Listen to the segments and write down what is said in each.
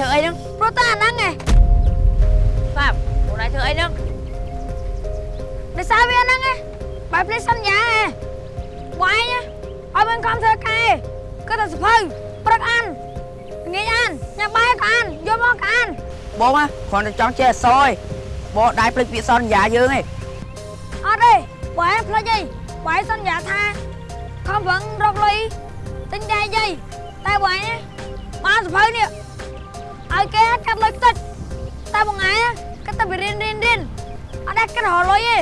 ធ្វើអីហ្នឹងព្រោះតែអាហ្នឹងឯងស្ដាប់ខ្លួនឯងធ្វើអីហ្នឹងដោយសារវាហ្នឹងឯងបែបភ្លេចសន្យាឯងវាយណាអត់មានខំធ្វើការឯងគឺតែសភៅព្រឹកអានងាយអានញ៉ាំបាយក៏អានយកមកក៏អានបងណាគ្រាន់តែចង់ចេះអក្សរឯងបងដៃភ្លេចពាក្យសន្យាយើងឯងអត់ទេបើឯងភ្លេចអីបើឯងសន្យាថាខំប្រឹងរកលុយទិញតែយាយតែបើឯងណាបានសភៅនេះ ឲ្យគេកាត់លុយខ្ទេចតែមួយថ្ងៃណាគេទៅរៀនរៀនរៀនអត់ដែរគេរកលុយទេ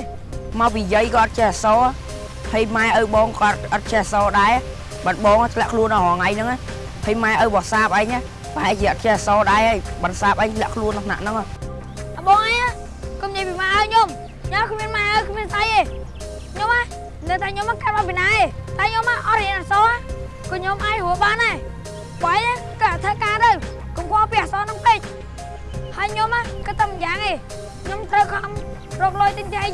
មកពីយាយក៏អត់ចេះអក្សរហើយម៉ែឪបងក៏អត់ចេះអក្សរដែរបាត់បងធ្លាក់ខ្លួនដល់រងៃហ្នឹងហើយម៉ែឪបោះសាបអញប្រហែលជាអត់ចេះអក្សរដែរហើយបាត់សាបអញធ្លាក់ខ្លួនក្នុងថ្នាក់ហ្នឹងអបងអីកុំនិយាយពីម៉ែឲ្យខ្ញុំខ្ញុំគ្មានម៉ែឲ្យគ្មានស្អីទេខ្ញុំណានៅតែខ្ញុំកាត់មកពីណាទេតែខ្ញុំអត់រៀនអក្សរក៏ខ្ញុំអាចរស់បានដែរបើឯងក៏ធ្វើការទៅ កុំខ្វល់ពីអក្សរហ្នឹងពេកហើយខ្ញុំណាក៏តែម្យ៉ាងឯងខ្ញុំត្រូវខំរកលុយទិញតែ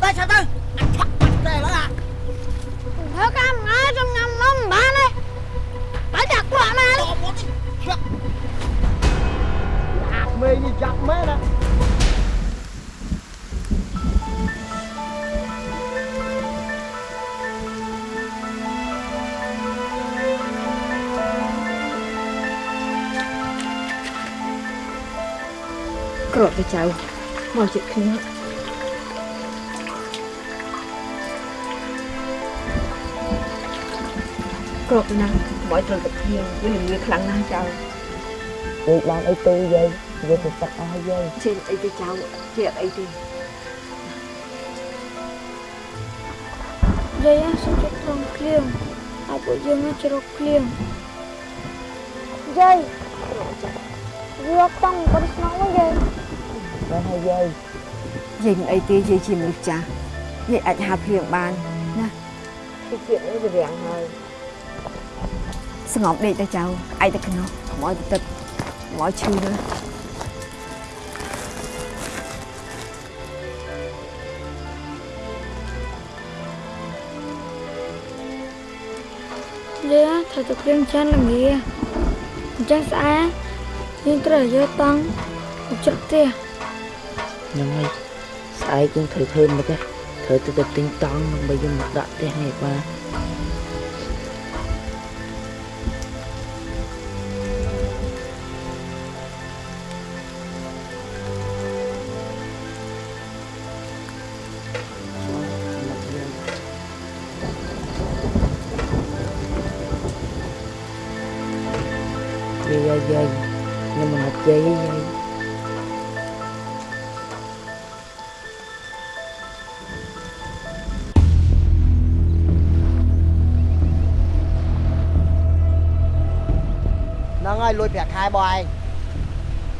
យាយណែស្ដាប់អាធ្វើការហើយឯងទៅស៊ីនំឈរអញ្ចឹងអញមិនអត់ធ្វើការហ៎ទៅឆា ក់បាត់ទេឥឡូវអាធ្វើការមួយថ្ងៃខ្ញុំញ៉ាំនំមិនបានទេបើចាក់ក្លាក់ណាតមុតនេះឆាក់អាក្មេងនេះចាប់មែនណាក្រកទៅចៅមកជិតគ្នាក្រកទៅណាមកត្រូវតែគ្នាវាលឿខ្លាំងណាស់ចៅពេកបានអីទូយាយយើងទៅទឹកអស់យាយជិះអីទៅចៅជាអីទេយាយសុំចិត្តត្រង់គ្លៀងហើយពួកយើងជ្រកគ្លៀងយាយយកតង់ទៅស្នងមកយាយបានហើយយាយយាយមិនអីទេយាយជាមនុស្សចាស់យាយអាចហាភ្លៀងបានណាពីជាតិនេះវារាំងហើយ ស្ងប់ដេកទៅចៅឯងទៅក្នុងកុំឲ្យទៅទឹកកុំឲ្យឈឺណាយាយត្រូវទៅគ្លៀងចាន់ល្ងាអញ្ចឹងស្អែយើងត្រូវយកតង់ទៅជ្រឹកផ្ទះហ្នឹងហើយស្អែកយើងត្រូវធ្វើមកទេត្រូវទៅទៅទិញតង់ដើម្បីយើងមកដាក់ផ្ទះនេះបាទ ហើយលួចប្រាក់ខែបងឯង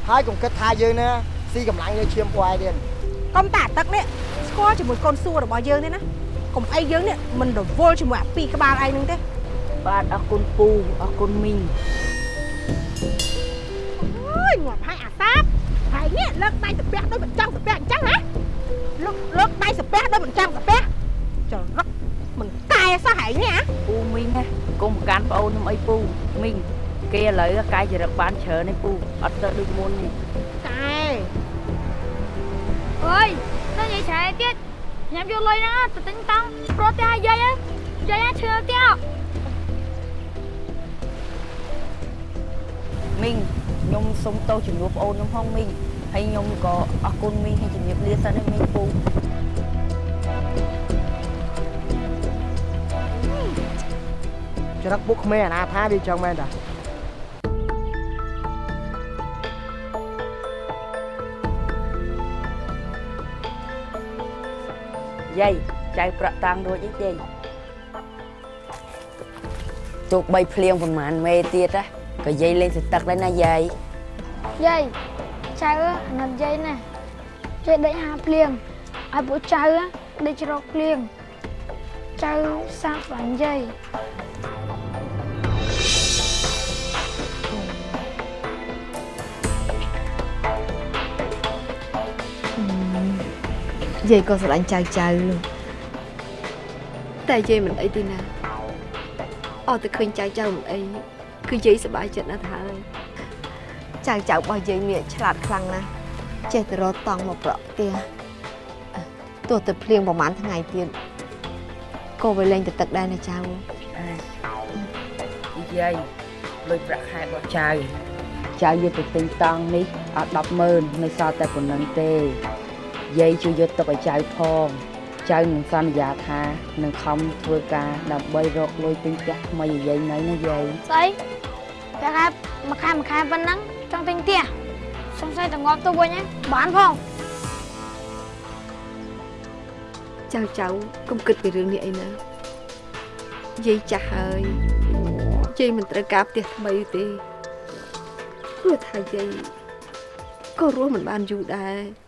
ហើយកុំគិតថាយើងណាស៊ីកម្លាំងលើឈាមពួកឯងទៀតកុំតាទឹកនេះស្គាល់ជាមួយកូនសួររបស់យើងទេណាកុំអីយើងនេះមិនរវល់ជាមួយអាពីរក្បាលឯងហ្នឹងទេបាទអរគុណពូអរគុណមីងអើយងាប់ហើយអាសាបហើយនេះលើកដៃសាពះដូចមិនចង់សាពះអញ្ចឹងណាលើកលើកដៃសាពះដូចមិនចង់សាពះចរឹកមិនកែសោះហើយនេះអាពូមីងណាកុំប្រកាន់ប្អូនខ្ញុំអីពូមីង គេឥឡូវកាយចរិតបានច្រើនឯងពូអត់ទៅដូចមុនទេកែអើយទៅយាយឆែទៀតញ៉ាំយកលុយហ្នឹងទៅទិញតង់ប្រទះឲ្យយាយហ៎យាយឈឺទៀតមីងខ្ញុំសុំទោសជំនួសប្អូនខ្ញុំផងមីងហើយខ្ញុំក៏អរគុណមីងហើយជំរាបលាសិនណាមីងពូច្រឹកពុកក្មេងអាណាថាវាអញ្ចឹងមែនតា យាយចៅប្រាក់តាំងរួចអីទេទោះបីភ្លៀងប្រហែលមេទៀតណាក៏យាយលេងសទឹកដែរណាយាយយាយចៅអាណិតយាយណាគេដេកហាភ្លៀងឲ្យពួកចៅដេករកភ្លៀងចៅសាប់បាញ់យាយ យាយក៏ស្រឡាញ់ចៅចៅតែយាយមិនអីទេណាអត់តែឃើញចៅចៅមិនអីគឺយាយសប្បាយចិត្តណាស់ទៅហើយចៅចៅរបស់យាយមានឆ្លាតខ្លាំងណាស់ចេះតែរកតង់មកប្រក់ផ្ទះអឺទោះតែភ្លៀងប្រហែលថ្ងៃទៀតក៏វាលែងទៅទឹកដែរណាចៅយាយលុយប្រាក់ខែរបស់ចៅចៅយកទៅទិញតង់នេះអត់100000នៅសល់តែប៉ុណ្្នឹងទេ យាយជួយយកទុកឲ្យចៅផងចៅនឹងសន្យាថានឹងខំធ្វើការដើម្បីរកលុយទិញផ្ទះថ្មីឲ្យយាយនៅណាយាយស្អីតែខែមួយខែមួយខែប៉ុណ្ណឹងចង់ទិញផ្ទះសង្ស័យតែងាប់ទៅវិញហ៎បានផងចៅចៅកុំគិតពីរឿងនេះអីណាយាយចាស់ហើយយាយមិនត្រូវការផ្ទះថ្មីទេព្រោះថាយាយក៏រស់មិនបានយូរដែរ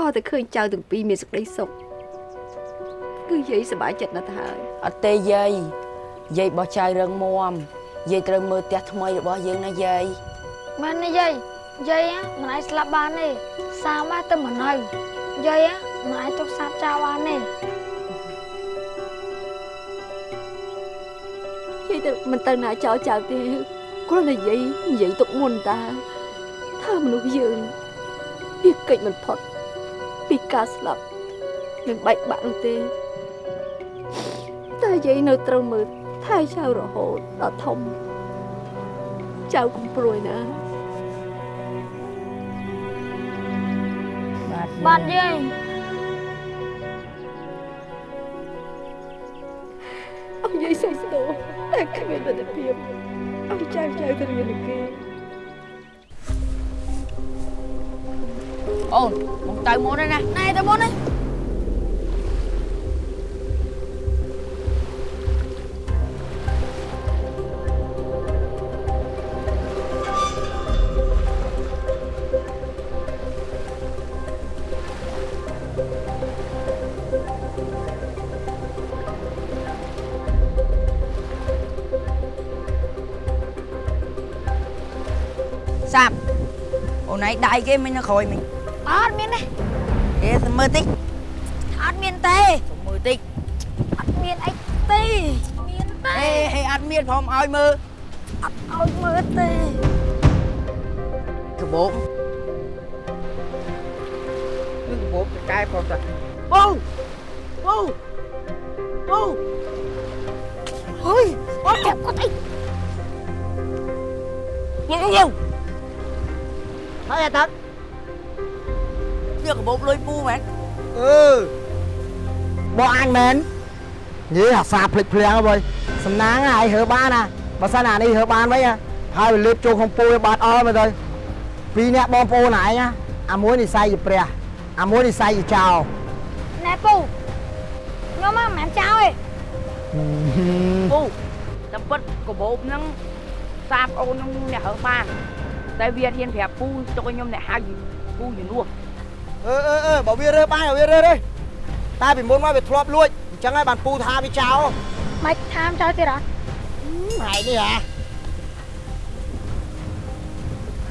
អត់តែឃើញចៅទាំងពីរមានសេចក្តីសុខគឺយាយសប្បាយចិត្តណាស់ទៅហើយអត់ទេយាយយាយរបស់ចៅរឹងមាំយាយត្រូវមើលផ្ទះថ្មីរបស់យើងណាយាយមែនទេយាយយាយហ៎មិនអាចស្លាប់បានទេសាមតែមិននៅយាយហ៎មិនអាចទុកសាប់ចោលបានទេយាយទៅមិនទៅណាចោលចៅទេគ្រាន់តែយាយនិយាយទុកមុនតាថាមនុស្សយើងវាកិច្ចមិនផុត ពីការស្លាប់និងបែកបាក់នោះទេតែយាយនៅត្រូវមើលថែចៅរហូតដល់ធំចៅកុំព្រួយណាបាទបានយាយអស់យាយសុំស្ទោតែគ្មានទស្សនភាពអស់ចៅចៅទៅរៀននឹងគេ អូនមកទៅមុនហើយណាណែទៅមុននេះសាប់អូន ឯងដៃគេមិញនៅក្រោយមិញអត់មានទេគេទៅមើលតិចអត់មានទេទៅមើលតិចអត់មានអីទេមានទេអេហេអត់មានផងឲ្យមើលអត់ឲ្យមើលទេកបោបនឹងកបោបទៅកែផងតាបូបូបូហុយអត់ចាប់គាត់អីញ៉ាំញ៉ាំហើយអាទឹ កយកកបោបលុយពូមែនអឺបងអញមែននិយាយអាសាភ្លេចភ្លាំងហើយសំណាងហើយហើបានណាបើសិនអានេះហើបានវិញហ่ะហើយវាលេបចូលក្នុងពូឲ្យបាត់អល់មើលទៅពីរអ្នកបងប្អូនឯងណាអាមួយនិស័យជាព្រះអាមួយនិស័យជាចោរណែពូខ្ញុំមកមិនមែនចោលទេពូតែពិតកបោបហ្នឹងសាបអូនហ្នឹងអ្នកហើបានតែវាហ៊ានប្រាប់ពូទុកឲ្យខ្ញុំអ្នកហៅពូជំនួស អឺអឺអឺបើវារើបានវារើទេតែពីមុនមកវាធ្លាប់លួចអញ្ចឹងហើយបានពូថាវាចោលមិនថាមចោលទៀតអត់ថ្ងៃនេះហ่ะ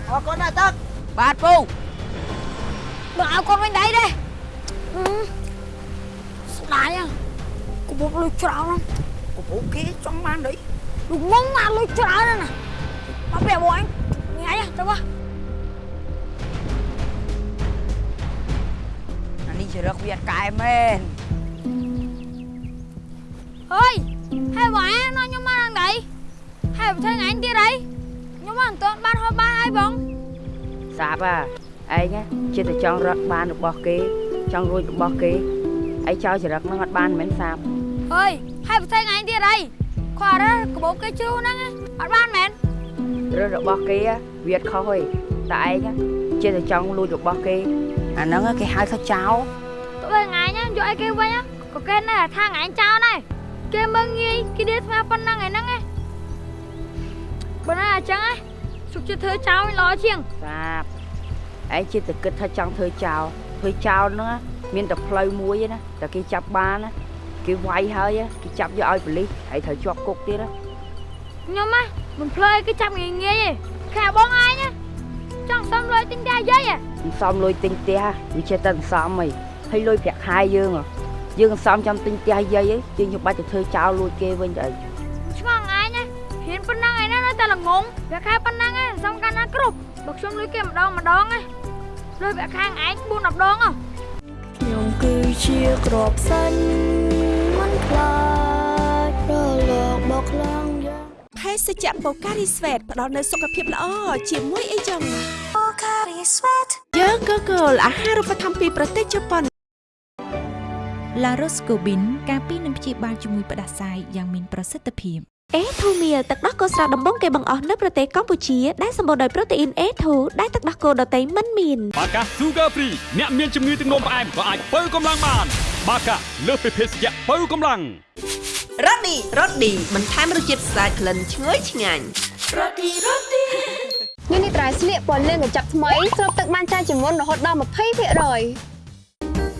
អរគុណណាស់ទឹកបាទពូបើឲ្យកូនវិញដៃទេហឹមស្ដាយហ៎កបុកលុយច្រើនណាស់កបោបគេចង់បានអីលោកងងមកលុយច្រើនណាស់ណាមកប្រាប់បងអញញ៉ៃទៅមក អានេះជារឹកវាអត់កែមែនអើយហើយបងឯងនាំខ្ញុំមកដល់ដៃហើយបើធ្វើថ្ងៃនេះទៀតអីខ្ញុំមកមិនទាន់បានហូបបានអីបងសាបអាឯងចិត្តតែចង់រកបានរបស់គេ ចង់រួចរបស់គេឯងចោលចរិតហ្នឹងអត់បានមែនសាបអើយហើយបើធ្វើថ្ងៃនេះទៀតអីគាត់រើកបុកគេជ្រុះហ្នឹងអត់បានមែនរើសរបស់គេវាអត់ខុសទេតែឯងចិត្តតែចង់លួចរបស់គេ អាហ្នឹងគេហៅថាចោលទោះបីថ្ងៃនេះយកអីគេវិញក៏គេនៅថាថ្ងៃចោលដែរគេមើងងាយគេដៀស្មាប៉ុណ្ណឹងឯហ្នឹងឯងបើណាអញ្ចឹងឯងសុខចិត្តធ្វើចោលល្អជាងសាបឯងចិត្តតែគិតថាចង់ធ្វើចោលធ្វើចោលហ្នឹងណាមានតែផ្លូវមួយឯណាតែគេចាប់បានណាគេវាយហើយគេចាប់យកឲ្យប៉ូលីសហើយត្រូវជាប់គុកទៀតណាខ្ញុំណាមិនភ្លើយគេចាប់ងាយងាយទេខែបងឯងណា ចង់សុំលុយទិញតែយាយហ៎មិនសមលុយទិញផ្ទះវាចេះតែមិនសមហីហើយលុយប្រាក់ខែយើងហ៎យើងមិនសមចាំទិញផ្ទះយាយហីយើងខ្ញុំបាច់ទៅធ្វើចោលលួចគេវិញទៅអីឆ្ងល់ឯងណាហ៊ានប៉ុណ្ណឹងឯណានៅតែល្ងងវាខែប៉ុណ្ណឹងឯងសំខាន់ណាស់គ្រប់បើខ្ញុំលុយគេម្ដងម្ដងឯងលុយវាខែឯង4 10ដងហ៎ខ្ញុំគឺជាក្របសាញ់មិនខ្លា ភេសជ្ជៈបូការីស្វេតផ្ដល់នូវសុខភាពល្អជាមួយអីចឹងបូការីស្វេតយើងក៏គោលអាហារូបត្ថម្ភពីប្រទេសជប៉ុនឡារ៉ូស្កូប៊ីនការពីនឹងព្យាបាលជំងឺផ្ដាសាយយ៉ាងមានប្រសិទ្ធភាព អេធូមៀលទឹកដោះគោស្រស់ដំបងគេបង្អស់នៅប្រទេសកម្ពុជាដែលសម្បូរដោយប្រូតេអ៊ីន A2 ដែលទឹកដោះគោដតៃមិនមានបាកា Sugar Free អ្នកមានជំងឺទឹកនោមផ្អែមក៏អាចបើកម្លាំងបាន បាកាលើសពីភេសជ្ជៈបើកម្លាំងរ៉ូឌីរ៉ូឌីបន្ថែមរសជាតិស្អាតក្លិនឈ្ងុយឆ្ងាញ់ញនេះត្រៃស្លៀកពណ៌លឿងកញ្ចប់ថ្មីស្រូបទឹកបានច្រើនជាងមុនរហូតដល់20%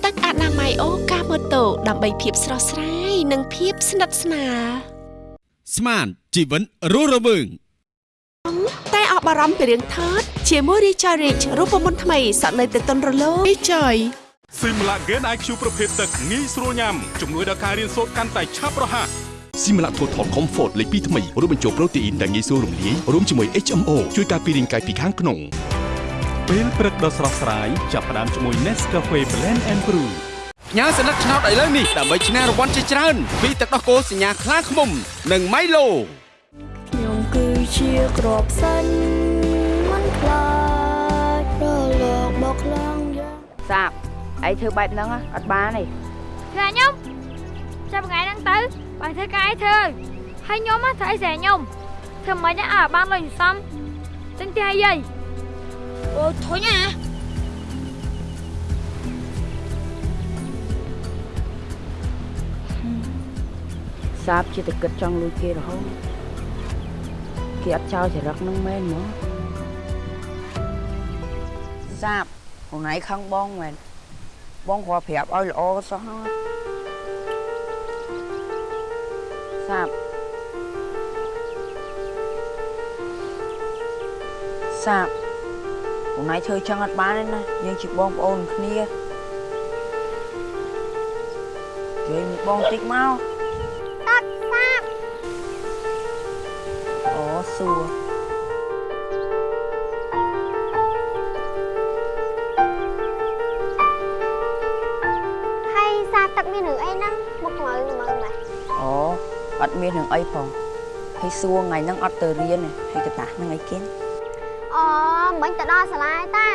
ទឹកអនាម័យអូកាម៉ូតូដើម្បីភាពស្រស់ស្រាយនិងភាពស្និទ្ធស្នាល ស្មានជីវិនរស់រវើងតែអបអរំពីរឿងថតជាមួយ Richard Rich រូបមន្តថ្មីសក់នៅទៅតុនរលោង Richard Simla Gain IQ ប្រភេទទឹកងាយស្រួលញ៉ាំជំនួយដល់ការរៀនសូត្រកាន់តែឆាប់រហ័សស៊ីមឡាថូថល Comfort លេខ2ថ្មីរួមបញ្ចូលប្រូតេអ៊ីនដែលងាយស្រួលរំលាយរួមជាមួយ HMO ជួយការពាររាងកាយពីខាងក្នុងពេលព្រឹកដ៏ស្រស់ស្រាយចាប់ផ្ដើមជាមួយ Nescafe Blend and Brew ញ៉ាំសន្លឹកឆ្នោតឥឡូវនេះដើម្បីឈ្នះរង្វាន់ជាច្រើនពីទឹកដោះគោសញ្ញាខ្លាឃ្មុំ និង Milo ខ្ញុំគឺជាក្របសាញ់មិនខ្លាចរលកបោកខ្លាំងយ៉ាងសាបឯងធ្វើបែបហ្នឹងណាអត់បានទេធ្វើឲ្យខ្ញុំចាប់ថ្ងៃហ្នឹងទៅបើធ្វើការឯងធ្វើហើយខ្ញុំណាធ្វើអីស្រែខ្ញុំធ្វើមិនណាឲ្យបានលុយសំទិញផ្ទះយាយអូធុញណា សាបជាតែគិតចង់លួចគេរហូតគេអត់ចោលចរិតហ្នឹងមែនហ្មងសាបខ្លួនឯងខឹងបងមែនបងគ្រាន់ប្រាប់ឲ្យល្អសោះហ្នឹងសាបសាបខ្លួនឯងធ្វើចឹងអត់បានទេណាយើងជាបងប្អូនគ្នាជួយមួយបងតិចមក សួរហើយសាបទឹកមានរឿងអីហ្នឹងមកមើលមើលម៉េះអូអត់មានរឿងអីផងហើយសួរថ្ងៃហ្នឹងអត់ទៅរៀនទេហើយកតាស់ហ្នឹងអីគេអូមិញទៅដល់សាលាឯតា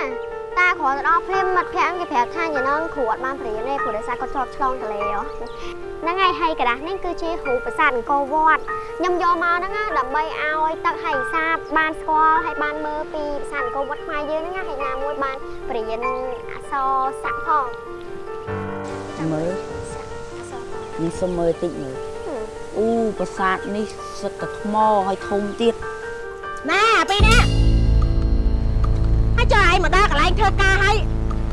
តាគ្រាន់ទៅដល់ភ្លាមមិត្តភក្តិគេប្រាប់ថាយ៉ាងហ្នឹងគ្រូអត់បានបរៀនទេព្រោះដោយសារគាត់ជាប់ឆ្លងទន្លេហ៎ ហ្នឹងហើយហើយកដាស់នេះគឺជាគ្រូប្រាសាទអង្គរវត្តខ្ញុំយកមកហ្នឹងណាដើម្បីឲ្យទឹកហើយសាបបានស្គាល់ហើយបានមើលពីប្រាសាទអង្គរវត្តខ្មែរយើងហ្នឹងណាហើយណាមួយបានបរៀនអក្សរសាក់ផងមើលអក្សរផងនេះសុំមើលតិចមើលអូប្រាសាទនេះសិតតែថ្មហើយធំទៀតណាពីរនាក់ហើយចុះឯងមកដល់កន្លែងធ្វើការហើយ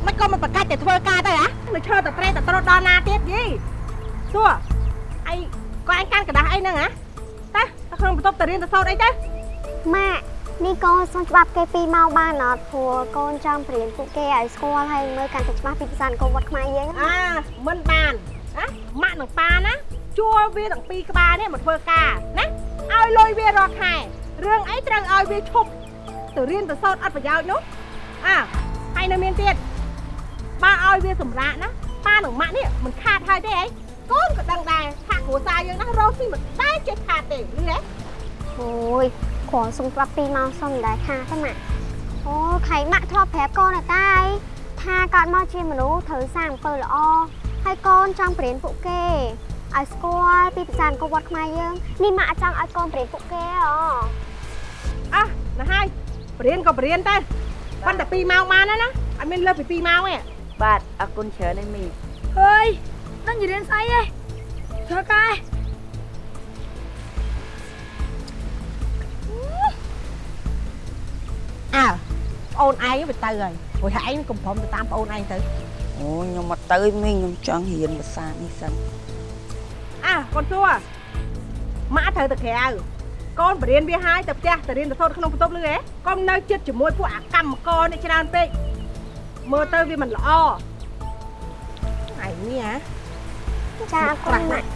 មិនក៏មិនប្រកាច់តែធ្វើការទៅហ៎មិនឈើតែត្រេះតែត្រុតដល់ណាទៀតយី សួរឯងក៏ឯងកាន់กระดาษអីហ្នឹងហ៎តាទៅក្នុងបន្ទប់ទៅរៀនទៅសូត្រអីទៅ ម៉ាក់នេះកូនសុំច្បាប់គេពីមកបានអត់ព្រោះកូនចង់បរៀនពួកគេឲ្យស្គាល់ហើយមើលកាន់តែច្បាស់ពីភាសាអង្គរវត្តខ្មែរយើងណា អាមិនបានណាម៉ាក់និងប៉ាណាជួលវាទាំងពីរក្បាលនេះមកធ្វើការណាឲ្យលុយវារាល់ខែរឿងអីត្រូវឲ្យវាឈប់ទៅរៀនទៅសូត្រអត់ប្រយោជន៍នោះអាហើយនៅមានទៀតបើឲ្យវាសម្រាកណាប៉ានិងម៉ាក់នេះមិនខាតហើយទេអី កូនក៏ដឹងដែរថាគ្រួសារយើងណារស់ស៊ីមិនដែលចេះខាតទេលឺទេអូយគ្រាន់សុំច្បាប់ពីមកសុំមិនដែរខាទេម៉ាក់អូខៃម៉ាក់ធ្លាប់ប្រាប់កូនណាតាអីថាកើតមកជាមនុស្សត្រូវសាងអំពើល្អហើយកូនចង់បរៀនពួកគេឲ្យស្គាល់ពីភាសាអង្គរវត្តខ្មែរយើងនេះម៉ាក់ចង់ឲ្យកូនបរៀនពួកគេហ៎អះណាស់ហើយបរៀនក៏បរៀនទៅប៉ុន្តែ2ម៉ោងបានហើយណាអត់មានលើសពី2ម៉ោងទេបាទអរគុណច្រើនឯមីអើយ ដឹងនិយាយស្អីទេធ្វើការឯងអើប្អូនឯងវាទៅហើយព្រោះឯងកំព្រមទៅតាមប្អូនឯងទៅអូខ្ញុំមកទៅមីងខ្ញុំចង់រៀនភាសានេះសិនអាកូនសួរម៉ាក់ត្រូវទៅក្រៅកូនបរៀនវាហើយទៅផ្ទះទៅរៀនទៅសូត្រក្នុងបន្ទប់លឺហ៎កុំនៅចិត្តជាមួយពួកអាកម្មករនេះច្រើនពេកមើលទៅវាមិនល្អឯនេះហ៎ ចាអរគុណម៉ាក់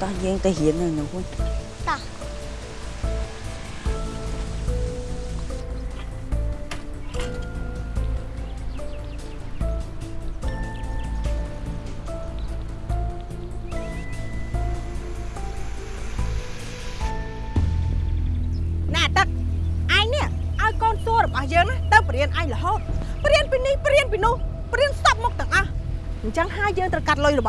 តោះយើង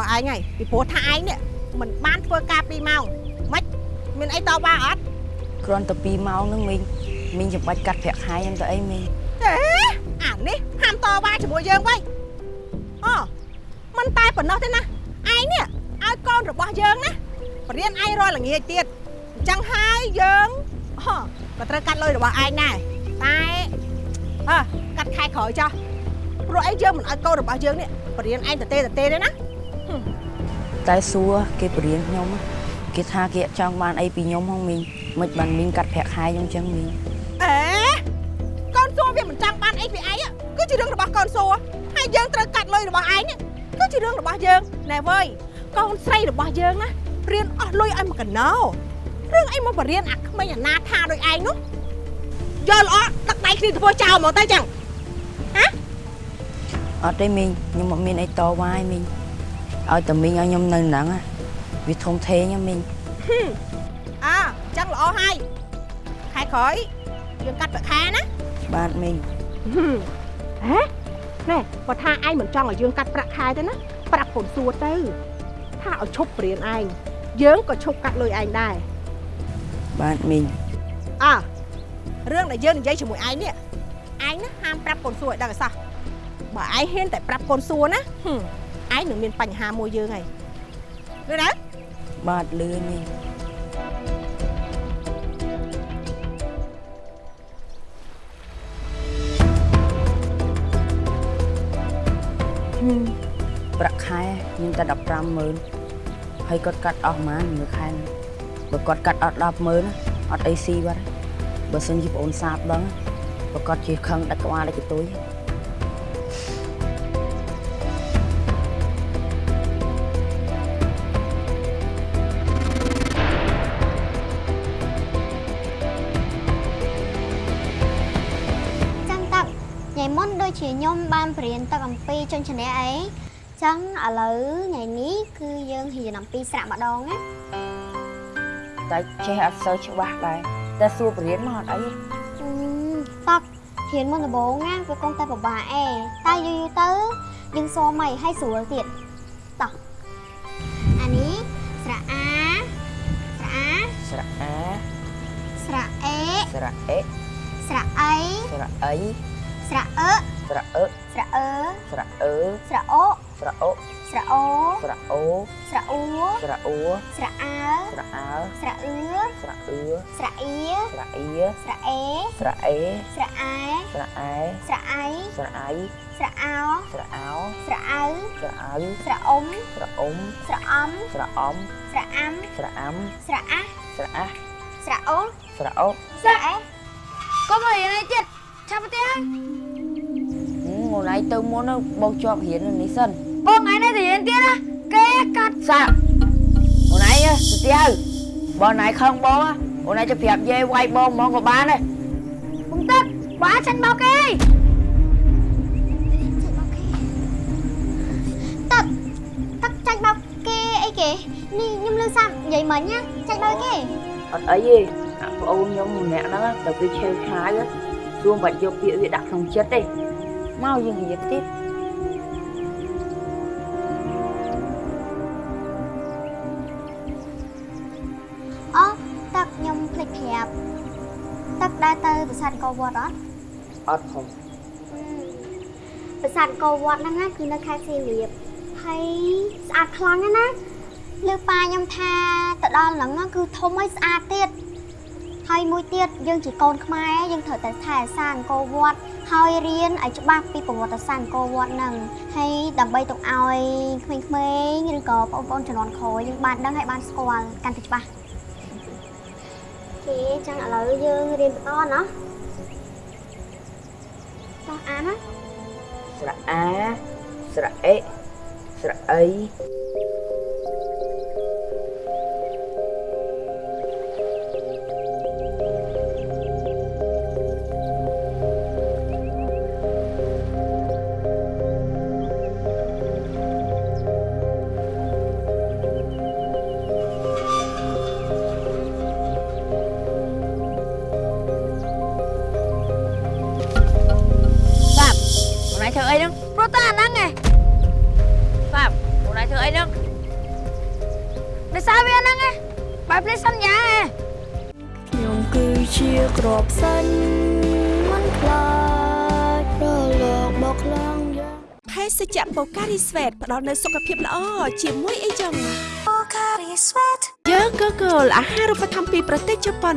រូវកាត់លុយរបស់ឯងហើយពីព្រោះថាឯងនេះមិនបានធ្វើការ2ម៉ោងម៉េចមានអីតបអត់គ្រាន់តែ2ម៉ោងហ្នឹងមីងមីងចាំបាច់កាត់ប្រាក់ខែហ្នឹងទៅអីមីងអេអានេះហាមតវ៉ាជាមួយយើងវិញអូមិនតែប៉ុណ្ណោះទេណាឯងនេះឲ្យកូនរបស់យើងណាបរៀនឯងរាល់ល្ងាចទៀតអញ្ចឹងហើយយើងអូក៏ត្រូវកាត់លុយរបស់ឯងដែរតែអើកាត់ខែក្រោយចោះព្រោះអីយើងមិនឲ្យកូនរបស់យើងនេះបរៀនឯងតទេតទេទេណា តែសួរគេបរៀនខ្ញុំគេថាគេអត់ចង់បានអីពីខ្ញុំហងមីងមិនបានមីងកាត់ប្រាក់ខែខ្ញុំចឹងមីងអេកូនសួរវាមិនចង់បានអីពីឯងគឺជារឿងរបស់កូនសួរហើយយើងត្រូវកាត់លុយរបស់ឯងនេះគឺជារឿងរបស់យើងណែវើយកូនស្រីរបស់យើងណារៀនអស់លុយឲ្យមកកណោរឿងអីមកបរៀនអាក្មេងអាណាថាដូចឯងនោះយកល្អដឹកដៃគ្នាធ្វើចោលមកទៅចឹងអត់ទេមីងខ្ញុំអត់មានអីតវ៉ាឯមីង ឲ្យតែមីងឲ្យខ្ញុំនៅហ្នឹងណាវាធំធេងណាមីងអើចឹងល្អហើយខែក្រោយយើងកាត់ប្រាក់ខែណាបាទមីងហេណែបើថាឯងមិនចង់ឲ្យយើងកាត់ប្រាក់ខែទេណាប្រាប់កូនសួរទៅថាឲ្យឈប់បរៀនឯងយើងក៏ឈប់កាត់លុយឯងដែរបាទមីងអើរឿងដែលយើងនិយាយជាមួយឯងនេះឯងណាហាមប្រាប់កូនសួរឲ្យដឹងឲ្យសោះបើឯងហ៊ានតែប្រាប់កូនសួរណាហឹម ឯងនឹងមានបញ្ហាមួយយើងហើយឃើញទេបាទលឿនមីងហឹមប្រាក់ខែមានតែ150,000ហើយគាត់កាត់អស់ប៉ុន្មានមួយខែហ្នឹងបើគាត់កាត់អត់100000ណាអត់អីស៊ីបាត់ទេបើសិនជាបងអូនសាបដឹងបើគាត់ជាខឹងដាច់ក្បាលដាច់កតុយ ថ្ងៃមុនដូចជាខ្ញុំបានបរៀនទឹកអំពីជនឈ្នះអីចឹងឥឡូវថ្ងៃនេះគឺយើងរៀនអំពីស្រៈម្ដងណាតែចេះអត់សូវច្បាស់ដែរតែសួរបរៀនមកអត់អីទេអឺទឹករៀនមុនដំបូងណាវាគង់តែពិបាកអេតែយូរយូរទៅយើងសូមឲ្យឲ្យស្រួលទៀតតោះអានេះស្រៈអាស្រៈអាស្រៈអាស្រៈអេស្រៈអេស្រៈអីស្រៈអី ស្រៈអឺស្រៈអឺស្រៈអឺស្រៈអឺស្រៈអូស្រៈអុស្រៈអូស្រៈអូស្រៈអ៊ូស្រៈអ៊ូស្រៈអាស្រៈអើស្រៈអឺស្រៈអឿស្រៈអៀស្រៈអៀស្រៈអេស្រៈអេស្រៈអាស្រៈអែស្រៈអៃស្រៈអៃស្រៈអោស្រៈអោស្រៈអៅស្រៈអៅស្រៈអ៊ុំស្រៈអ៊ំស្រៈអំស្រៈអំស្រៈអាំស្រៈអាស់ស្រៈអាស់ស្រៈអូស្រៈអូស្រៈអេកុំឲ្យរៀនអីទៀត ឆាប់ទៅហើយងូនឯងទៅមុនទៅបងជាប់រៀននៅនេះសិនបងឯងនៅទៅរៀនទៀតណាគេកាត់សាក់អូនឯងទៅផ្ទះបងណៃខឹងបងអូនឯងទៅប្រាប់យាយវាយបងហ្មងក៏បានដែរបងទឹកបើចាញ់មកគេទឹកទឹកចាញ់បោកគេអីគេនេះខ្ញុំលឺសាប់និយាយមិញណាចាញ់បោកគេអត់អីទេអាប្អូនខ្ញុំម្នាក់ហ្នឹងទៅវាឆេវឆាយ សួរបាច់យកពាក្យវាដាក់ក្នុងចិត្តទេមកយើងនិយាយទៀតអូទឹកខ្ញុំភ្លេចប្រាប់ទឹកដែរទៅប្រាសាទអង្គរវត្តអត់អត់ផងប្រាសាទអង្គរវត្តហ្នឹងណាគឺនៅខេត្តសៀមរាបហើយស្អាតខ្លាំងណាស់ណាលើប៉ាខ្ញុំថាទៅដល់ហ្នឹងណាគឺធំហើយស្អាតទៀត ហើយមួយទៀតយើងជាកូនខ្មែរយើងត្រូវតែថែរក្សាអង្គរវត្តហើយរៀនឲ្យច្បាស់ពីប្រវត្តិសាស្ត្រអង្គរវត្តហ្នឹងហើយដើម្បីទុកឲ្យក្មេងៗឬក៏បងប្អូនជំនាន់ក្រោយយើងបានដឹងហើយបានស្គាល់កាន់តែច្បាស់គេចឹងឥឡូវយើងរៀនបន្តណាតោះអានណាស្រៈអាស្រៈអេស្រៈអី ភេសជ្ជៈបូការីស្វេតផ្ដល់នូវសុខភាពល្អជាមួយអីចឹងបូការីស្វេតយើងក៏គោលអាហារូបត្ថម្ភពីប្រទេសជប៉ុន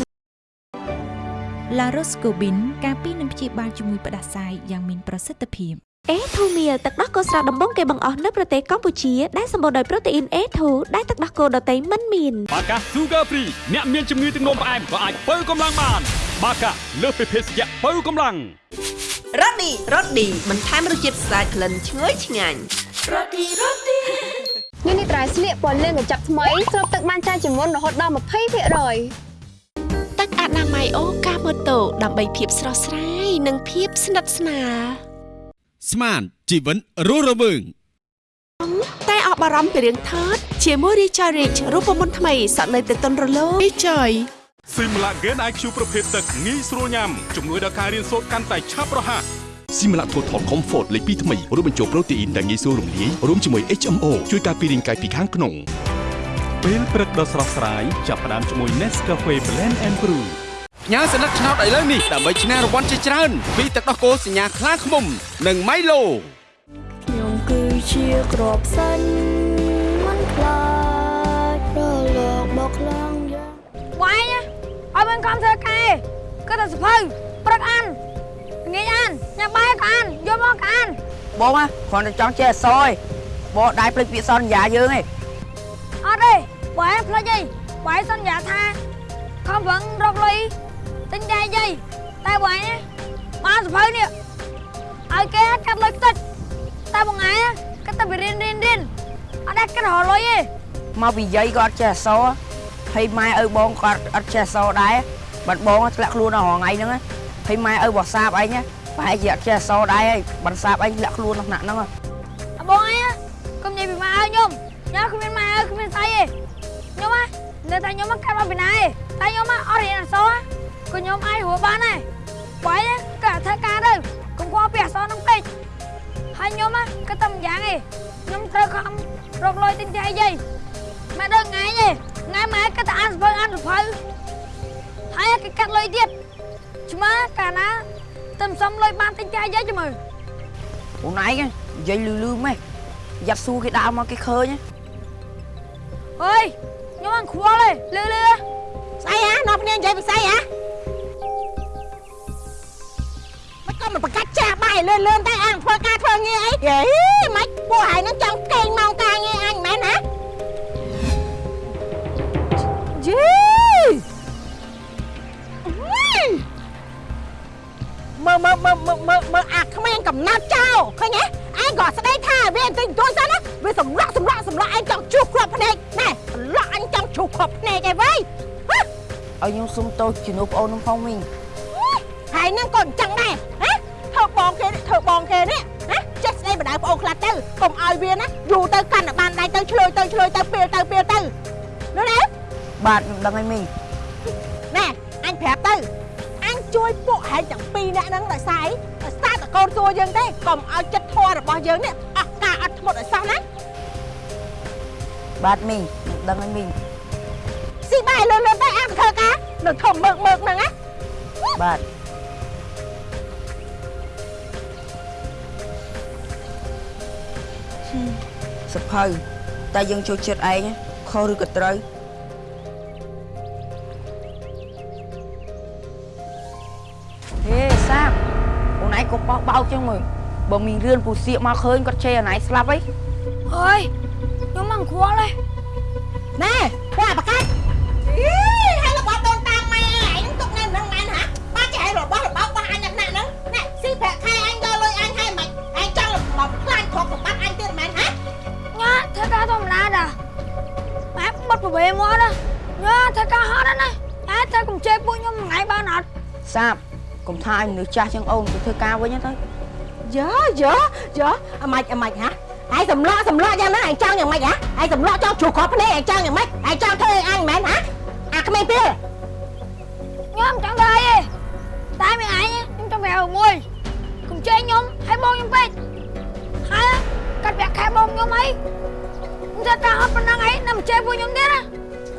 La Roscobin ការពីនឹងព្យាបាលជំងឺផ្ដាសាយយ៉ាងមានប្រសិទ្ធភាព A2 Meal ទឹកដោះគោស្រស់ដំបងគេបង្អស់នៅប្រទេសកម្ពុជាដែលសម្បូរដោយប្រូតេអ៊ីន A2 ដែលទឹកដោះគោដតៃមិនមានបាកា Sugar Free អ្នកមានជំងឺទឹកនោមផ្អែមក៏អាចបើកម្លាំងបាន បាកាលើសពីភេសជ្ជៈបើកម្លាំងរ៉ូឌីរ៉ូឌីបន្ថែមរសជាតិស្អាតក្លិនឈ្ងុយឆ្ងាញ់រ៉ូឌីរ៉ូឌីនេះនេះត្រៃស្លៀកពណ៌លឿងកញ្ចប់ថ្មីស្រូបទឹកបានច្រើនជាងមុនរហូតដល់20%ទឹកអនាម័យអូកាម៉ូតូដើម្បីភាពស្រស់ស្រាយនិងភាពស្និទ្ធស្នាល ស្មានជីវិនរស់រវើងតែអបអរំពីរឿងថតជាមួយ Richard Rich រូបមន្តថ្មីសក់នៅទៅតុនរលោង Richard ស៊ីមឡាហ្គេន IQ ប្រភេទទឹកងាយស្រួលញ៉ាំជំនួយដល់ការរៀនសូត្រកាន់តែឆាប់រហ័សស៊ីមឡាថូថល Comfort លេខ2ថ្មីរួមបញ្ចូលប្រូតេអ៊ីនដែលងាយស្រួលរំលាយរួមជាមួយ HMO ជួយការពាររាងកាយពីខាងក្នុងពេលព្រឹកដ៏ស្រស់ស្រាយចាប់ផ្ដើមជាមួយ Nescafe Blend and Brew ផ្ញើសញ្ញាឆ្នោតឥឡូវនេះដើម្បីឈ្នះរង្វាន់ជាច្រើនពីទឹកដោះគោសញ្ញាខ្លាឃ្មុំ និង Milo ខ្ញុំគឺជាក្របសាញ់មិនខ្លាចរលកបោកខ្លាំងយ៉ាងវាយឲ្យមិនខំធ្វើការគឺតែសភៅព្រឹកអានងាយអានញ៉ាំបាយក៏អានយកមកក៏អានបងណាគ្រាន់តែចង់ចេះអក្សរឯងបងដៃភ្លេចពាក្យសន្យាយើងឯងអត់ទេបាយផ្លេចអីបាយសន្យាថាខំប្រឹងរកលុយ ទិញតែយាយតែបាយណាបានសភៅនេះឲ្យគេកាត់លុយខ្ទេចតែមួយថ្ងៃគេទៅរៀនរៀនរៀនអត់ដែរគេរកលុយទេមកពីយាយក៏អត់ចេះអក្សរហើយម៉ែឪបងក៏អត់ចេះអក្សរដែរបាត់បងធ្លាក់ខ្លួនដល់រថ្ងៃហ្នឹងហើយម៉ែឪរបស់សាបអញប្រហែលជាអត់ចេះអក្សរដែរហើយបានសាបអញធ្លាក់ខ្លួនក្នុងថ្នាក់ហ្នឹងអបងអីកុំនិយាយពីម៉ែឲ្យខ្ញុំខ្ញុំគ្មានម៉ែឲ្យគ្មានស្អីទេខ្ញុំហ៎នៅតែខ្ញុំមកកាត់មកពីណាទេតែខ្ញុំអត់រៀនអក្សរ ក៏ខ្ញុំអាចហួបានដែរបាយក៏ធ្វើការទៅកុំខ្វល់ពីអក្សរនឹងពេកហើយខ្ញុំក៏តែម្យ៉ាងឯងខ្ញុំត្រូវខំរកលុយទិញតែយាយម៉ែដល់ថ្ងៃទេថ្ងៃម៉ែក៏តែអានសភៅអានសភៅហើយគេកាត់លុយទៀតឆ្មើកាលណាទៅសុំលុយបានទិញតែយាយចាំមើលខ្លួនឯងនិយាយលឺលឺម៉េះយ៉ាត់ស៊ូគេដើរមកគេឃើញអើយខ្ញុំអត់ខ្វល់ទេលឺលឺស្អីហ៎នាំគ្នានិយាយពីស្អីហ៎ ក៏មិនប្រកាច់ចាស់បាយលឿនលឿនតែអាងធ្វើការធ្វើងារអីយេមិនពួកហើយនឹងចង់កេងម៉ោងការងារអញមែនណាយីមើលមើលមើលមើលមើលមើលអាក្មេងកំណត់ចោលឃើញទេឯងក៏ស្ដីថាវាបន្តិចបន្តួចសិនណាវាសម្លាក់សម្លាក់សម្លាក់ឯងចង់ជួសគ្រាប់ភ្នែកណែសម្លាក់អញចង់ជួសគ្រាប់ភ្នែកឯវ៉ៃឲ្យខ្ញុំសុំទោសជំនួសប្អូននឹងផងមីងហើយនឹងក៏អញ្ចឹងដែរហ៎ធ្វើ បងគេនេះធ្វើបងគេនេះណាចេះស្ដីបដៅប្អូនខ្លះទៅកុំឲ្យវាណាយូរទៅកាន់តែបានដៃទៅឆ្លើយទៅឆ្លើយទៅពេលទៅពេលទៅនោះណាបាទខ្ញុំដឹងហើយមីងណែអញប្រាប់ទៅអញជួយពួកហែងទាំងពីរនាក់ហ្នឹងដោយសារអីដោយសារតកូនសួរយើងទេកុំឲ្យចិត្តធម៌របស់យើងនេះអស់ការអត់ធ្មត់ឲ្យសោះណាបាទមីងខ្ញុំដឹងហើយមីងស៊ីបាយលឿនលឿនទៅអានធ្វើការនៅធំមើកមើកហ្នឹងណាបាទ សភៅតែយើងចូលចិត្តឯងខុសឬក៏ត្រូវហេសាបអូនឯងក៏បោះបោកចឹងមើលបើមានរឿនពូសៀកមកឃើញគាត់ជេរអូនឯងស្លាប់អីអើយខ្ញុំមកខ្វល់ទេណែពួកអាបកាច់ ការធម្មតាតាម៉ែបត់ប្រវេមកណាញ៉ាធ្វើការហត់ណាតែតែកុំជេរពួកខ្ញុំមួយថ្ងៃបានអត់សាបកុំថាឲ្យមនុស្សចាស់ជាងអូនទៅធ្វើការវិញទៅយើយើយើអាម៉េចអាម៉េចហ៎ឯងសម្លក់សម្លក់យ៉ាងហ្នឹងឯងចង់យ៉ាងម៉េចហ៎ឯងសម្លក់ចង់ យ៉ាងម៉េចឯងចង់ធ្វើឲ្យអញមែនហ៎អាក្មេងពីលខ្ញុំចង់ធ្វើអីទេតែមានឯងខ្ញុំចង់ប្រាប់មួយកុំជេរខ្ញុំឲ្យបងខ្ញុំពេកហើយកាត់ប្រាក់ខែបងខ្ញុំអីខ្ញុំធ្វើការហត់ប៉ុណ្ណឹងអីនៅមិនជេរពួកខ្ញុំទៀតណា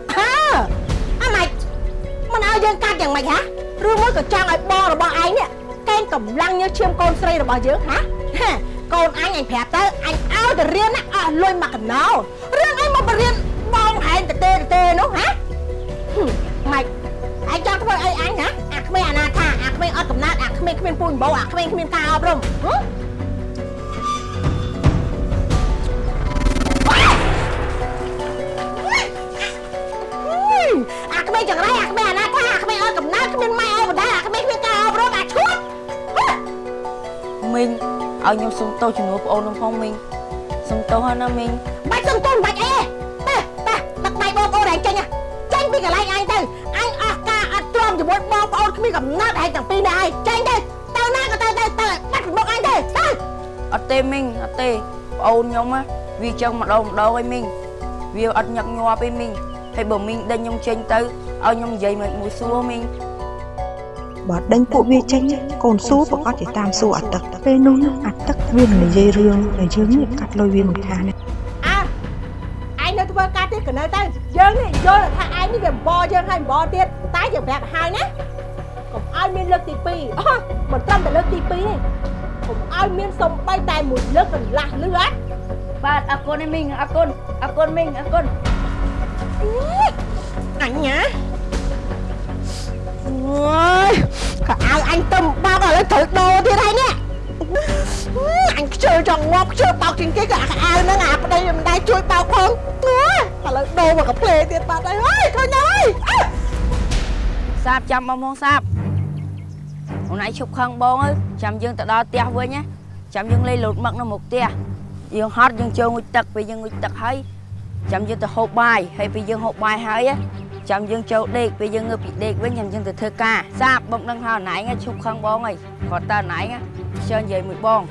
អើអាម៉េចមិនឲ្យយើងកាត់យ៉ាងម៉េចហ៎ឬមួយក៏ចង់ឲ្យបងរបស់ឯងនេះកេងកម្លាំងញើសឈាមកូនស្រីរបស់យើងហ៎ហាកូនអញអញប្រាប់ទៅអញឲ្យទៅរៀនណាអស់លុយមកកណោរឿងអីមកបរៀនបងហែងតទេតទេនោះហ៎ហឹមម៉េចឯងចង់ធ្វើអីអញហ៎អាក្មេងអនាថាអាក្មេងអត់កំណត់អាក្មេងគ្មានពូជបោអាក្មេងគ្មានការអប់រំហ៎ ក្មេងចង្រៃអាក្មេងអនាថាអាក្មេងអត់កំណើតគ្មានម៉ែអត់បណ្ដាអាក្មេងគ្មានការអប់រំអាឈួតមីងឲ្យខ្ញុំសុំទោសជំនួសប្អូនខ្ញុំផងមីងសុំទោសហើយណាមីងបាច់សុំទោសបាច់អីទេទេទឹកដៃបងប្អូនឯងចេញចេញពីកន្លែងអញទៅអញអស់ការអត់ទ្រាំជាមួយបងប្អូនគ្មានកំណត់ឯងទាំងពីរនេះឯងចេញទៅទៅណាក៏ទៅទៅទៅបាត់ពីមុខអញទៅទៅអត់ទេមីងអត់ទេប្អូនខ្ញុំណាវាចឹងម្ដងម្ដងឯមីងវាអត់ញឹកញាប់ឯមីង ហើយបើមីងដេញខ្ញុំចេញទៅឲ្យខ្ញុំនិយាយមិនមួយសួរមីងបើដេញពួកវាចេញកូនសួរប្រកាសជាតាមសួរអាទឹកពេលនោះអាទឹកវានឹងនិយាយរឿងដែលយើងនេះកាត់លុយវាមិនខានទេអើឯងនៅធ្វើការទៀតក៏នៅទៅយើងនេះយល់ថាឯងនេះវាបបយើងហើយបបទៀតតែយើងប្រាប់ឲ្យហើយណាកុំឲ្យមានលើកទី2អូមិនត្រឹមតែលើកទី2ទេកុំឲ្យមានសំបីតែមួយលើកកន្លះលឺអត់បាទអរគុណឯមីងអរគុណអរគុណមីងអរគុណ អញណាអូយក៏ឲ្យអញទៅបោកឥឡូវត្រូវដោទៀតហើយនេះអញខ្ជិលចង់ងាប់ខ្ជិលបោកជាងគេក៏អាអាវហ្នឹងអាប្តីមិនដែរជួយបោកផងអូយឥឡូវដោមកកាផ្លេទៀតបាត់ហើយអើយឃើញហើយអើសាបចាំបងមកសាបអូនឯងឈប់ខឹងបងអើយចាំយើងទៅដល់ផ្ទះវិញណាចាំយើងលេងលោតមឹកនៅមុខផ្ទះយើងហត់យើងចូលងុយទឹកពេលយើងងុយទឹកហើយ ចាំយើងទៅហូបបាយហើយពេលយើងហូបបាយហើយណាចាំយើងចូលដេកពេលយើងងើបពីដេកវិញចាំយើងទៅធ្វើការសាបបងដឹងថាអូនឯងឈប់ខឹងបងអើយគាត់តើអូនឯងជើញនិយាយមួយបង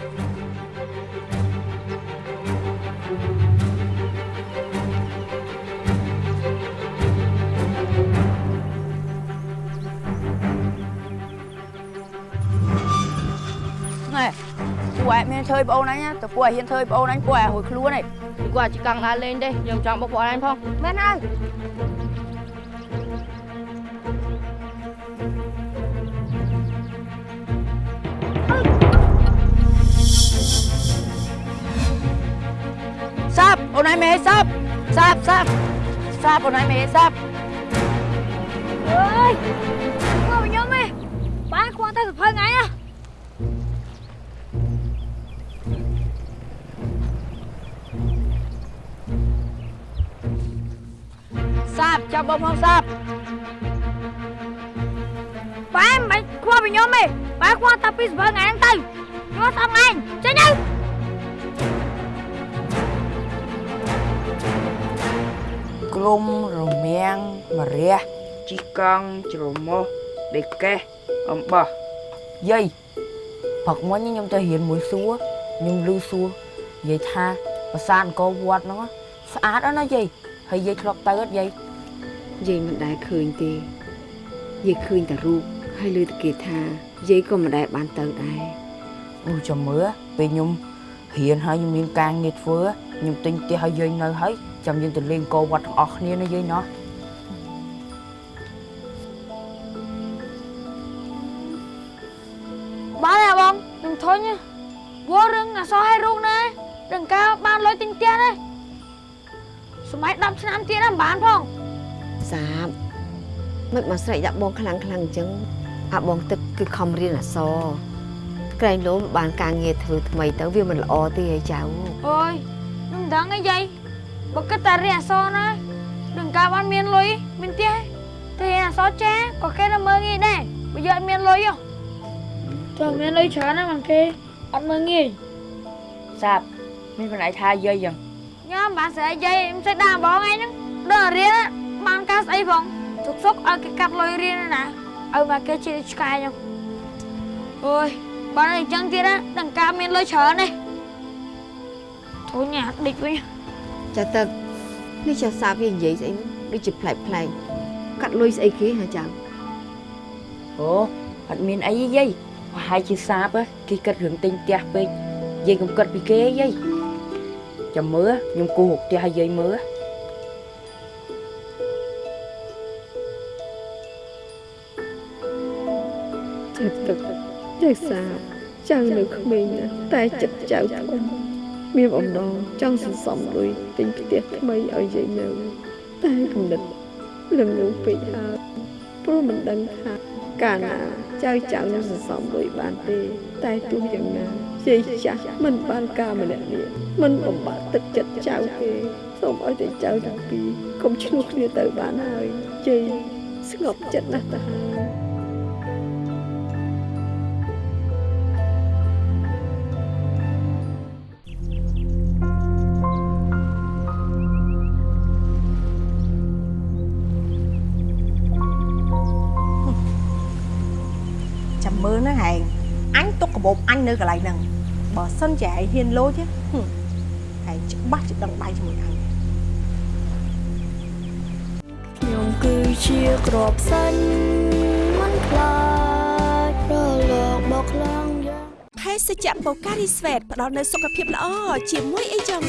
ណែពួកឯងមានធ្វើឲ្យបងអូនអញណាតែពួកឯងហ៊ានធ្វើឲ្យបងអូនអញពួកឯងរួចខ្លួនឯង ពួកឯងជិះកង់ដើរលេងទេយើងចង់បុកពួកឯងផងមែនហើយសាប់អូនឯងមិនឲ្យ ចាប់បងផងសាប់បានមិនខ្វះពីខ្ញុំទេបានខ្វះតែពីសភៅថ្ងៃហ្នឹងទៅខ្ញុំស្អប់ឯងចេញទៅក្លុំរមាំងមរះជីកង់ជ្រមុះដេកកេះអំបោះយាយផឹកមិញខ្ញុំទៅរៀនមួយសួរខ្ញុំឮសួរនិយាយថាប្រាសាទអង្គរវត្តហ្នឹងស្អាតណាស់ណាយាយហើយយាយធ្លាប់ទៅអត់យាយ យាយមិនដែលឃើញទេយាយឃើញតែរូបហើយលើតែគេថាយាយក៏មិនដែលបានទៅដែរអូចាំមើលពេលខ្ញុំរៀនហើយខ្ញុំមានការងារធ្វើខ្ញុំទិញផ្ទះឲ្យយាយនៅហើយចាំយើងទៅលេងអង្គរវត្តទាំងអស់គ្នាណាយាយណោះបានហើយបងខ្ញុំធុញណាវល់រឿងអសរឲ្យរូបណាដឹងការបានលុយទិញផ្ទះណាសម័យ10ឆ្នាំទៀតណាមិនបានផង សាបមិនមកស្រែកដាក់បងខ្លាំងខ្លាំងអញ្ចឹងអាបងទឹកគឺខំរៀនអក្សរក្រែងលោមបានការងារធ្វើថ្មីទៅវាមិនល្អទេឯចៅអូយខ្ញុំដឹងអីយាយបើគិតតែរៀនអក្សរណានឹងការបានមានលុយមានផ្ទះតែរៀនអក្សរចាក៏គេទៅមើលងាយដែរបើយកអត់មានលុយហ៎ចាំមានលុយច្រើនណាស់មកគេអត់មើលងាយសាប់មានបណ្ដៃថាយាយយ៉ាងញ៉ាំបានស្អីយាយមិនស្អីដាក់បងឯងហ្នឹងដល់រៀន បានការស្អីផងទុកសុកឲ្យគេកាត់លុយរៀនណាឲ្យមកគេជាឆ្កែខ្ញុំអូយបានអញ្ចឹងទៀតណានឹងការមានលុយច្រើនទេធូនញ៉ាដេកវិញចាទឹកនេះចាសាបវានិយាយស្អីហ្នឹងដូចជាប្លែកប្លែកកាត់លុយស្អីគេហ៎ចៅអូអត់មានអីទេយាយប្រហែលជាសាបហ៎គេគិតរឿងទិញផ្ទះពេកយាយកុំគិតពីគេទេយាយចាំមើលខ្ញុំគូររកផ្ទះឲ្យយាយមើល ចេះទឹកចេះសាបចៅនៅក្មេងណាស់តែចិត្តចៅធំមានបំណងចង់សន្សំលុយទិញផ្ទះថ្មីឲ្យយាយនៅតែគំនិតលំងពេកហើយព្រោះមិនដឹងថាកាលណាចៅចៅនឹងសន្សំលុយបានទេ តែទោះយ៉ាងណាយាយចាស់មិនបានការម្នាក់នេះមិនបំបាក់ទឹកចិត្តចៅទេសូមឲ្យតែចៅទាំងពីរកុំឈ្លោះគ្នាទៅបានហើយយាយស្ងប់ចិត្តណាស់ទៅហើយ បូបអញនៅកន្លែងហ្នឹងបើសិនជាឯងហ៊ានលោចហ៎ហឹមហែងច្បាស់ជាដឹងដៃជាមួយអញខ្ញុំគឺជាក្របសាញ់មិនខ្លាចរលកបោកខ្លាំងយ៉ាងភេសជ្ជៈបូការីស្វេតផ្ដល់នូវសុខភាពល្អជាមួយអីចឹង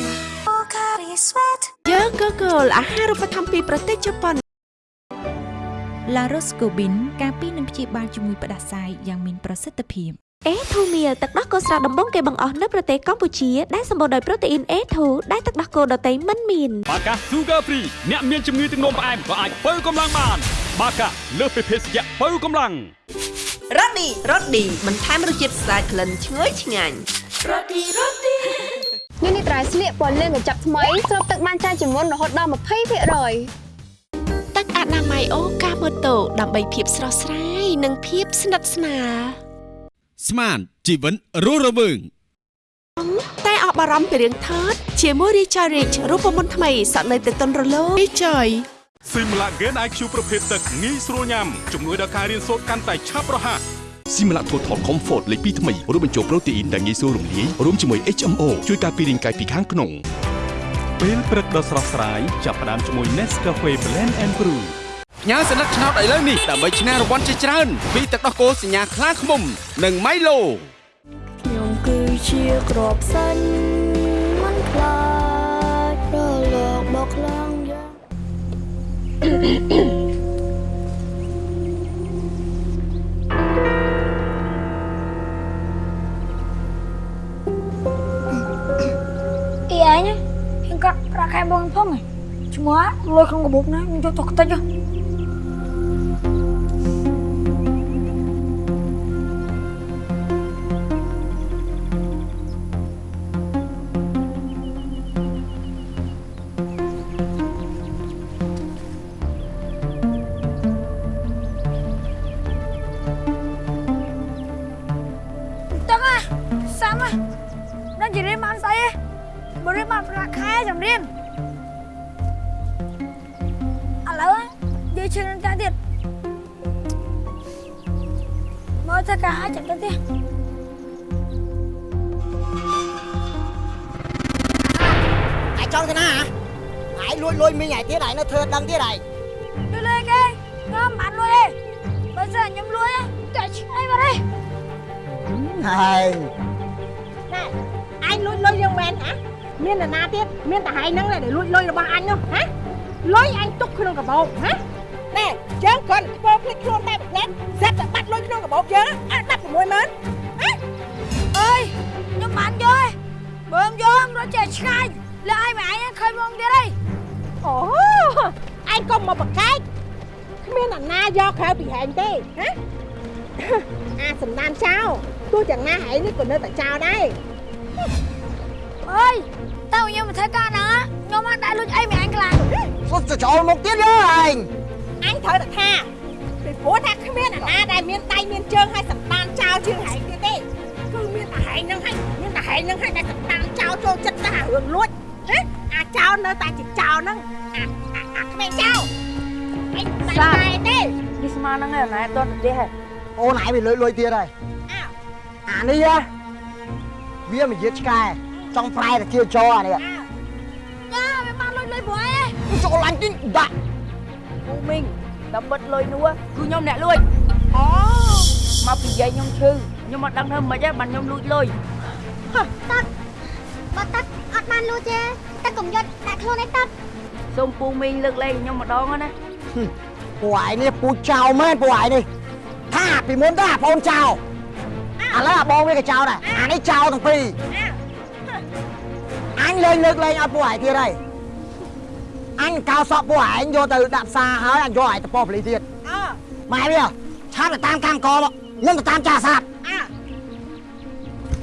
បូការីស្វេតយើងក៏គោលអាហារូបត្ថម្ភពីប្រទេសជប៉ុនឡារ៉ូស្កូប៊ីនការពីនឹងព្យាបាលជំងឺផ្ដាសាយយ៉ាងមានប្រសិទ្ធភាព អេធូមៀលទឹកដោះគោស្រស់ដំបងគេបង្អស់នៅប្រទេសកម្ពុជា ដែលសម្បូរដោយប្រូតេអ៊ីន A2 ដែលទឹកដោះគោដតៃមិនមានបាកា Sugar Free អ្នកមានជំងឺទឹកនោមផ្អែមក៏អាចបើកម្លាំងបាន បាកាលើសពីភេសជ្ជៈបើកម្លាំងរ៉ូឌីរ៉ូឌីបន្ថែមរសជាតិស្អាតក្លិនឈ្ងុយឆ្ងាញ់រ៉ូឌីរ៉ូឌីនេះនេះត្រៃស្លៀកពណ៌លឿងកញ្ចប់ថ្មីស្រូបទឹកបានច្រើនជាងមុនរហូតដល់20%ទឹកអនាម័យអូកាម៉ូតូដើម្បីភាពស្រស់ស្រាយនិងភាពស្និទ្ធស្នាល ស្មានជីវិតរស់រវើងតែអស់បារម្ភពីរឿងថតជាមួយ Richard Rich រូបមន្តថ្មីសក់នៅតែទន់រលោង Richard ស៊ីមឡាហ្គេន IQ ប្រភេទទឹកងាយស្រួលញ៉ាំជំនួយដល់ការរៀនសូត្រកាន់តែឆាប់រហ័សស៊ីមឡាថូថល Comfort លេខ2ថ្មីរួមបញ្ចូលប្រូតេអ៊ីនដែលងាយស្រួលរំលាយរួមជាមួយ HMO ជួយការពាររាងកាយពីខាងក្នុងពេលព្រឹកដ៏ស្រស់ស្រាយចាប់ផ្ដើមជាមួយ Nescafe Blend and Brew ផ្ញើសញ្ញាឆ្នោតឥឡូវនេះដើម្បីឈ្នះរង្វាន់ជាច្រើនពីទឹកដោះគោសញ្ញាខ្លាឃ្មុំ និង Milo ខ្ញុំគឺជាក្របសាញ់មិនខ្លាចរលកបោកខ្លាំងយ៉ាងអីឯងហៀងកាត់ប្រាក់ខែបងផងហ៎ឈ្មោះលុយក្នុងកាបូបណាខ្ញុំយកទៅខ្ទេចហ៎ Bữa riêng bạn ra khai chẳng riêng À lỡ á Dây chân lên cái tiệt Mới tất cả hai chẳng cái tiệt ឯងចង់ទៅណាហ៎ឯងលួចលួយមីងឯងទៀតឯងនៅធ្វើដឹងទៀតឯង Đưa lên cái Ngon bạn luôn đi Bây giờ nhầm luôn á Chạy ngay vào đây ហើយណែអញលួចលុយយើងមែនហ៎ មាននរណាទៀតមានតែហែងហ្នឹងដែលលួចលុយរបស់អញនោះហ៎លុយអញទុកក្នុងកាបូបហ៎ណែយើងគ្រាន់តែធ្វើភ្លេចខ្លួនតែប្រឡែស្រាប់តែបាត់លុយក្នុងកាបូបយើងអត់16ម៉ឺនហ៎ ơi Nhưng bạn vô ơi Bữa em vô em nó chạy ngay Là ai mà anh á, khơi mong đi đây អូអញកុំមកបកកែកគ្មានអ្នកណាយកក្រៅពីហែងទេហ៎អាសំណានចោលទោះយ៉ាងណាហែងនេះក៏នៅតែចោលដែរ អើយតើខ្ញុំមកធ្វើការហ្នឹងខ្ញុំអត់ដាក់លុយអីមិនអញខ្លាំងសុទ្ធចោលមកទៀតយើឯងអញត្រូវតែថាពីព្រោះថាគ្មានអាណាដែលមានដៃមានជើងហើយសំដានចោលជាងហែងទៀតទេគឺមានតែហែងហ្នឹងហើយមានតែហែងហ្នឹងហើយដែលសំដានចោលចូលចិត្តតែរឿងលួចណាអាចោលនៅតែជាចោលហ្នឹងអាអាអាគ្មានចោលអញតែតែទេនេះស្មានហ្នឹងឯណែតទៅទេហ៎អូនឯងវាលុយលុយទៀតហើយអានេះហ៎វាមកយាឆ្កែ ចង់ប្រែតែជាចោអានេះយ៉ាវាបានលុយលុយព្រោះអីចូលឡាញ់ទីដាក់ពូមីងតាមបិទលុយនោះគឺខ្ញុំអ្នកលួចអូមកពីយាយខ្ញុំឈឺខ្ញុំអត់ដឹងធ្វើម៉េចទេបានខ្ញុំលួចលុយតាត់បើតាត់អត់បានលួចទេតាត់កុំយកដាក់ខ្លួនឯងតាត់សូមពូមីងលើកលែងខ្ញុំម្ដងណាពួកឯងនេះពូចោលមែនពួកឯងនេះថាពីមុនទៅអាបងចោលឥឡូវអាបងវាក៏ចោលដែរអានេះចោលទាំងពីរ អញលេងលើកលែងឲ្យពួកឯងទៀតហើយអញកោសក់ពួកឯងយកទៅដាក់ផ្សារហើយអញយកឯងទៅប៉ោះប៉ូលីសទៀតអើម៉ែវាឆាប់ទៅតាមកម្មករមកខ្ញុំទៅតាមចាសាបអើ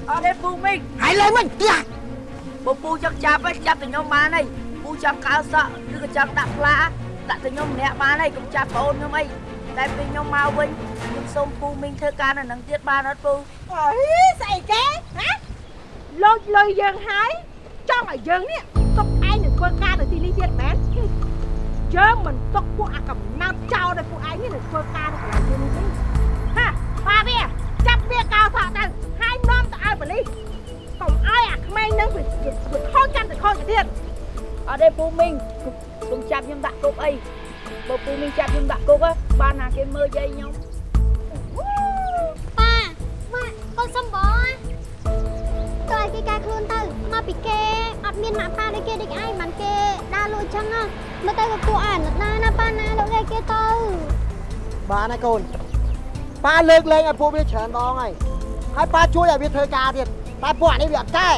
អត់ទេពូមីងហើយលេងវិញទៀតបើពូចង់ចាប់ឯងចាប់ទៅខ្ញុំបានហើយពូចង់កៅសក់ឬក៏ចង់ដាក់ផ្លាដាក់ទៅខ្ញុំម្នាក់បានហើយកុំចាប់ប្អូនខ្ញុំអីតែពេលខ្ញុំមកវិញខ្ញុំសូមពូមីងធ្វើការនៅនឹងទៀតបានអត់ពូអើយស្អីគេណាលូចលុយយើងហើយ ចង់ឲ្យយើងនេះទុកឯងនឹងធ្វើការនៅទីនេះទៀតមែនយើងមិនទុកពួកអាកំណើតចោលដល់ពួកឯងនេះនឹងធ្វើការនៅកន្លែងយើងនេះទេហាបាវាចាប់វាកោសក់ទៅហើយនាំទៅឲ្យប៉ូលីសកុំឲ្យអាក្មេងនឹងវាវាខូចកាន់តែខូចទៅទៀតអត់ទេពូមីងកុំចាប់ខ្ញុំដាក់គុកអីបើពូមីងចាប់ខ្ញុំដាក់គុកហ៎បានណាគេមើលយាយខ្ញុំប៉ាម៉ាក់កូនសំបង ទៅឲ្យគេកែខ្លួនទៅមកពីគេអត់មានម៉ាក់ប៉ាដូចគេដូចឯងបានគេដើរលួចចឹងណាមើលទៅក៏ពួកអាណិតណាណាប៉ាណាលោកគេគេទៅបានហើយកូនប៉ាលើកលែងឲ្យពួកវាច្រើនដងហើយហើយប៉ាជួយឲ្យវាធ្វើការទៀតតែពួកអានេះវាអត់កែ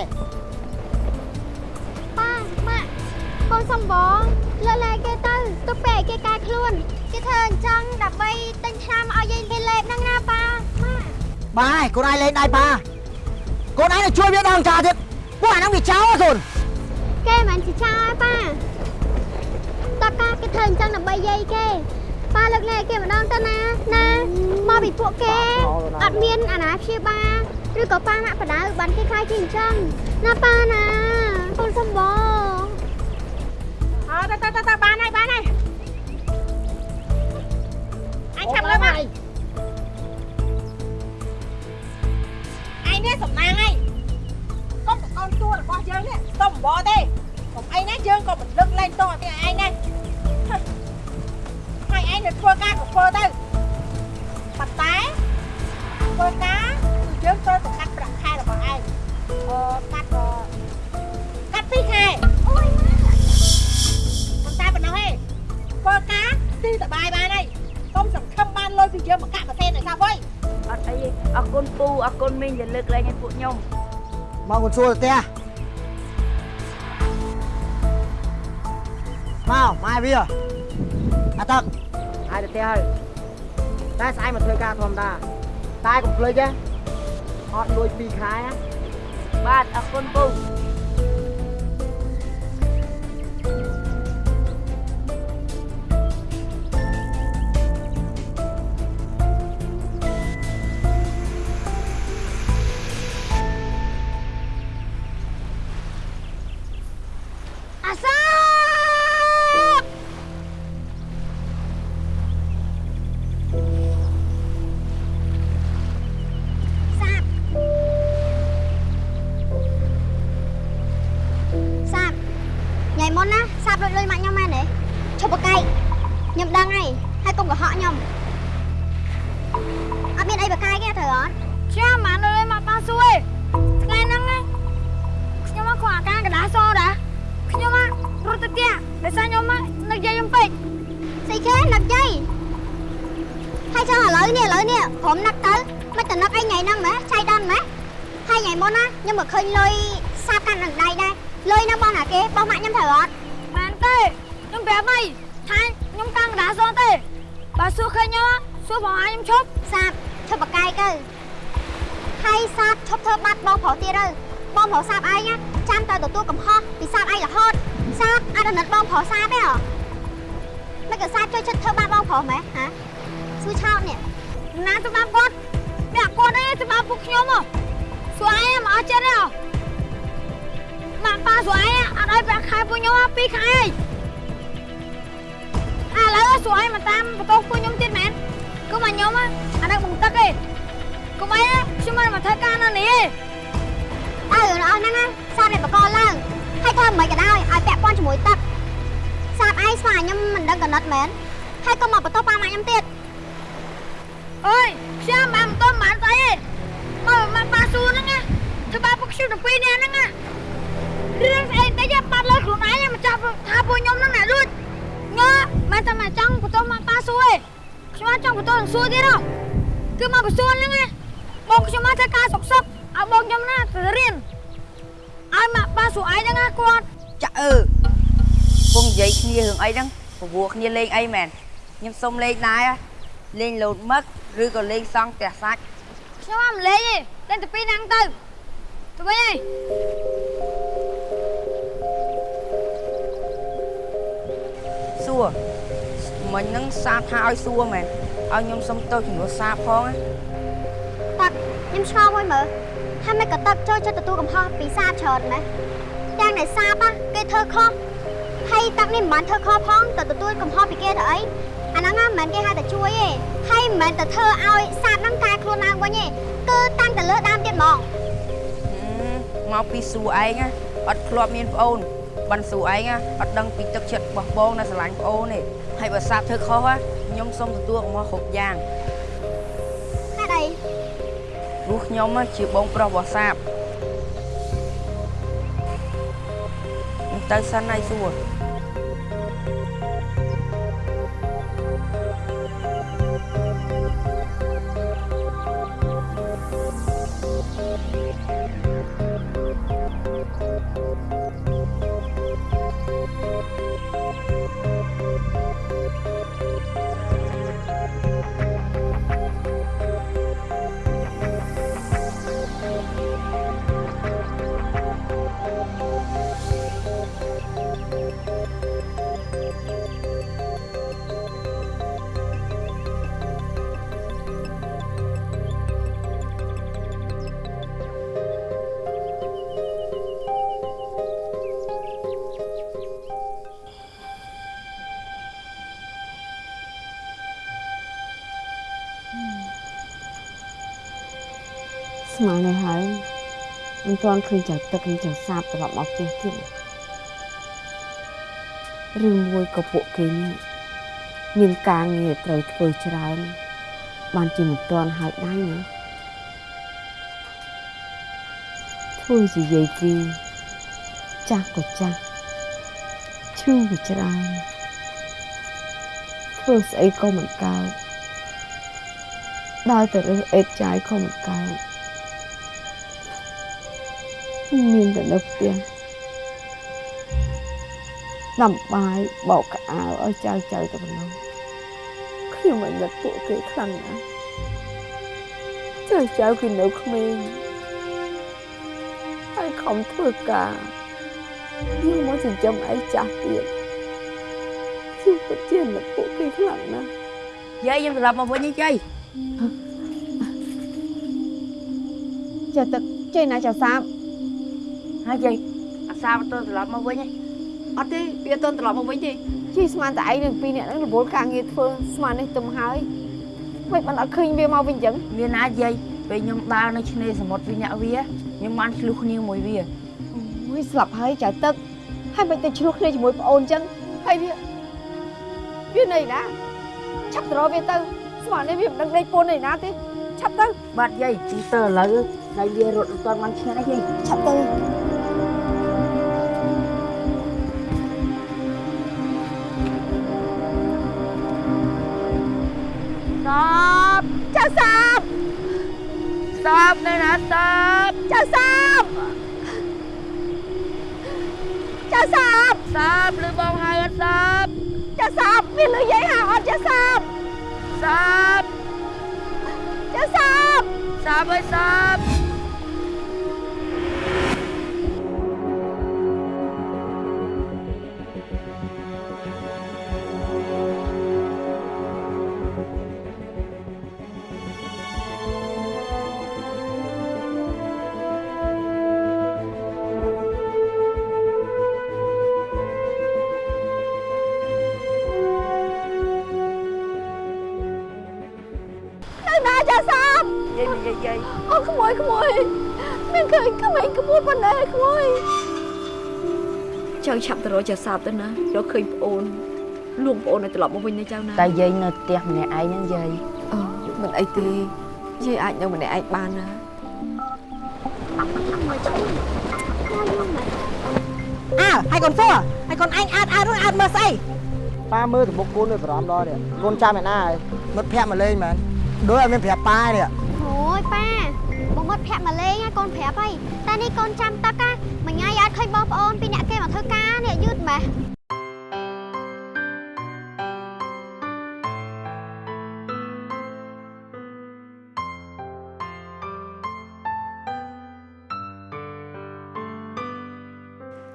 ប៉ាម៉ាក់កូនសំបងលើកលែងគេទៅទុកពេលឲ្យគេកែខ្លួនគេធ្វើអញ្ចឹងដើម្បីទិញថ្នាំឲ្យយាយគេលេបហ្នឹងណាប៉ាម៉ាក់បានហើយកូនឯងលេងដៃប៉ា កូនឯងទៅជួយវាដងចាទៀតពួកអាហ្នឹងវាចោលហ៎កូនគេមិនជាចោលឯប៉ាតើកាគេធ្វើអញ្ចឹងដើម្បីយាយគេប៉ាលើកលែងគេម្ដងទៅណាណាមកពីពួកគេអត់មានអាណាព្យាបាលឬក៏ប៉ាម៉ាក់បដៅបានគេខ្លាចជាអញ្ចឹងណាប៉ាណាកូនសំបងអើទៅទៅទៅទៅបានហើយបានហើយអញចាប់លើមក នេះសំណាងហើយកុំបកូនតួរបស់យើងនេះទុំបបទេកុំអីណាយើងក៏មិនលើកលែងតោះឲ្យឯងដែរហើយឯងទៅធ្វើការក៏ធ្វើទៅប៉ុន្តែធ្វើការគឺយើងត្រូវតែកាត់ប្រាក់ខែរបស់ឯងអឺកាត់អឺកាត់ពីរខែអូយប៉ុន្តែប៉ុណ្ណោះឯងធ្វើការស៊ីតបាយបានហើយកុំសង្ឃឹមបានលុយពីយើងមកកាក់ប្រទេសឲ្យថាវៃ អត់អីទេអរគុណពូអរគុណមីងដែលលើកលែងឲ្យពួកខ្ញុំមកកូនសួរទៅផ្ទះមកម៉ែវាអត់ទឹកហើយទៅផ្ទះហើយតែស្អែកមកធ្វើការធម្មតាតែកុំភ្លេចទេអត់លួច2ខែណាបាទអរគុណពូ អស់ហ្នឹងសាបនេះបកឡើងហើយធ្វើមិនក៏ដោយឲ្យពាក់ព័ន្ធជាមួយទឹកសាបឯងស្វាខ្ញុំមិនដឹងកណិតមែនហើយក៏មកបន្ទោសប៉ាម៉ាក់ខ្ញុំទៀតអើយខ្ញុំបានមិនទាន់បានស្អីទេមកមកប៉ាសួរហ្នឹងណាធ្វើបាបពួកខ្ញុំទាំងពីរនាក់ហ្នឹងណារឿងស្អីតិចបាត់លើខ្លួនឯងមកចាប់ថាពួកខ្ញុំហ្នឹងណាលួចងើមិនតែមកចង់បន្ទោសមកប៉ាសួរទេខ្ញុំអត់ចង់បន្ទោសនឹងសួរទៀតហ៎គឺមកបន្សួរហ្នឹងណាបងខ្ញុំមកធ្វើការសុកសុកឲ្យបងខ្ញុំណាទៅរៀន ឲ្យមកប៉ាសួរឯងហ្នឹងណាគាត់ចាក់អឺពងនិយាយគ្នារឿងអីហ្នឹងព្រោះគ្នាលេងអីមែនខ្ញុំសុំលេងដែរលេងលោតមឹកឬក៏លេងសង់ផ្ទះសាច់ខ្ញុំអត់លេងទេលេងតែពីរហ្នឹងទៅទៅវិញឯងសួរមិញហ្នឹងសាបថាឲ្យសួរមែនឲ្យខ្ញុំសុំទោសជំនួសសាបផងណាតាក់ខ្ញុំឆ្ងល់មួយមើល ហើយមិនក៏តាក់ចូលចិត្តទទួលកំហុសពីសាបច្រើនម៉េះយ៉ាងដែលសាបគេធ្វើខុសហើយតាក់នេះមិនបានធ្វើខុសផងទៅទទួលកំហុសពីគេទៅអីអាហ្នឹងមិនមែនគេហៅតែជួយទេហើយមិនមែនតែធ្វើឲ្យសាបហ្នឹងកែខ្លួនឡើងវិញទេគឺតាំងតែលើដើមទៀតហ្មងមកពីសួរឯងណាអត់ធ្លាប់មានប្អូនបានសួរឯងណាអត់ដឹងពីទឹកចិត្តរបស់បងនៅស្រឡាញ់ប្អូនទេហើយបើសាបធ្វើខុសណាខ្ញុំសុំទទួលកំហុសគ្រប់យ៉ាងហេតុអី ព្រោះខ្ញុំណាជាបងប្រុសរបស់សាបខ្ញុំទៅសិនហើយសួរ ទាន់ឃើញចៅទឹកឃើញចៅសាបត្រឡប់មកផ្ទះទៀតឬមួយក៏ពួកគេនេះមានការងារត្រូវធ្វើច្រើន បានជាមិនទាន់ហើយដៃណាធ្វើជាយាយគីចាស់ក៏ចាស់ឈឺក៏ច្រើនធ្វើស្អីក៏មិនកើតដល់តែរើសអេតចាយក៏មិនកើត មានតែនៅផ្ទះដាំបាយបោកកៅអៅឲ្យចៅចៅទៅប៉ុណ្ណោះខ្ញុំមិននឹកពួកគេខ្លាំងណាស់ចៅចៅគឺនៅក្មេងហើយខំធ្វើការយកមកចិញ្ចឹមឯចាស់ទៀតខ្ញុំពិតជានឹកពួកគេខ្លាំងណាស់យាយខ្ញុំត្រឡប់មកវិញនេះយាយចាទឹកចេញណាចាសាប ហើយយាយអាសាបទៅត្រឡប់មកវិញឯងអត់ទេវាអត់ទាន់ត្រឡប់មកវិញទេជិះស្មានតែឯងនឹងពីរនាក់ហ្នឹងរវល់ការងារធ្វើស្មាននេះទុំហើយមិនបានអត់ឃើញវាមកវិញអញ្ចឹងមានណាយាយពេលខ្ញុំដើរនៅឆ្នេរសមុទ្រវិញអ្នកវាខ្ញុំបានឆ្លុះគ្នាមួយវាមួយស្លាប់ហើយចៅទឹកហើយមិនទៅឆ្លោះគ្នាជាមួយប្អូនអញ្ចឹងហើយវាវានៅណាឆាប់ទៅរកវាទៅស្មាននេះវាមិនដឹងដេកពូននៅណាទេឆាប់ទៅបាទយាយទីទៅឥឡូវដៃវារត់អត់ទាន់បានឈ្នះទេយាយឆាប់ទៅ សាបនៅណាសាបចាសាបចាសាបសាបឬបងហៅអត់សាបចាសាបវាលឺយាយហៅអត់ចាសាបសាបចាសាសាបអើយសាប ក្មួយក្មួយមានឃើញក្មេងក្មួយប៉ុណ្ណេះក្មួយចៅឆាប់ទៅរកចាសាបទៅណារកឃើញប្អូនលួងប្អូនឲ្យត្រឡប់មកវិញណាចៅណាតែយាយនៅផ្ទះម្នាក់ឯងហ្នឹងយាយអូមិនអីទេយាយអាចនៅម្នាក់ឯងបានណាអើហើយកូនសួរហើយកូនឯងអើតអើតនោះអើតមើលស្អីប៉ាមើលទៅមុខកូននៅបារម្ភដល់នេះកូនចាំឯណាហើយមិត្តភ័ក្តិមកលេងមែនដូចឲ្យមានប្រាប់ប៉ានេះអូយប៉ា បងមិត្តភក្តិមកលេងហើយកូនប្រាប់ហើយតែនេះកូនចាំតឹកណាមួយថ្ងៃអាចឃើញបងប្អូនពីរអ្នកគេមកធ្វើការនេះយឺតម៉េះ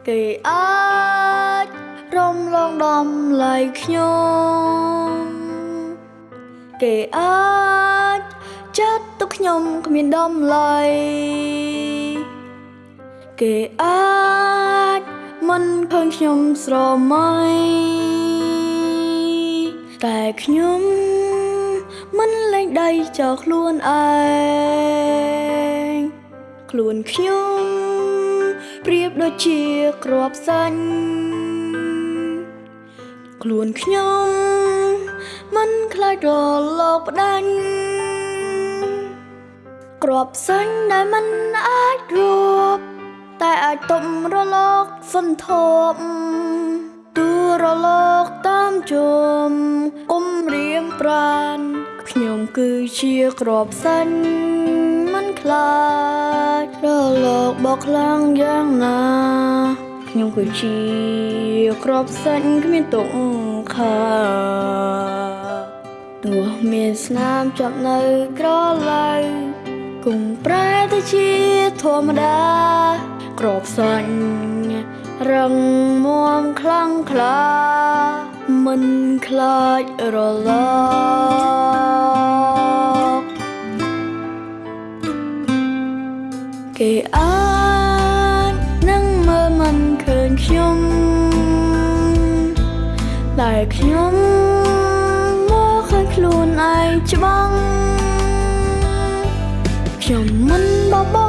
គេអាចរំលងដំឡៃខ្ញុំគេអាចចាត់ទុក ខ្ញុំគ្មានដំឡៃគេអាចមិនឃើញខ្ញុំស្រមៃតែខ្ញុំមិនលែងដៃចោលខ្លួនឯងខ្លួនខ្ញុំប្រៀបដូចជាក្របសាញ់ខ្លួនខ្ញុំមិនខ្លាចរលកផ្ដាញ់ ក្របសាញ់ដែលមិនអាចរួបតែអាចទប់រលកសន្ធប់ទូរលកតាមជុំគុំរៀមប្រានខ្ញុំគឺជាក្របសាញ់មិនខ្លាចរលកបោកខ្លាំងយ៉ាងណាខ្ញុំគឺជាក្របសាច់គ្មានទុកខាទោះមានស្នាមចាប់នៅក្រឡៅ គង់ប្រែទៅជាធម្មតាក្របសាច់រឹងមាំខ្លាំងក្លាមិនខ្លាចរលកគេអាចនឹងមើលមិនឃើញខ្ញុំតែខ្ញុំមកឃើញខ្លួនឯង ខ្ញុំមិនបបង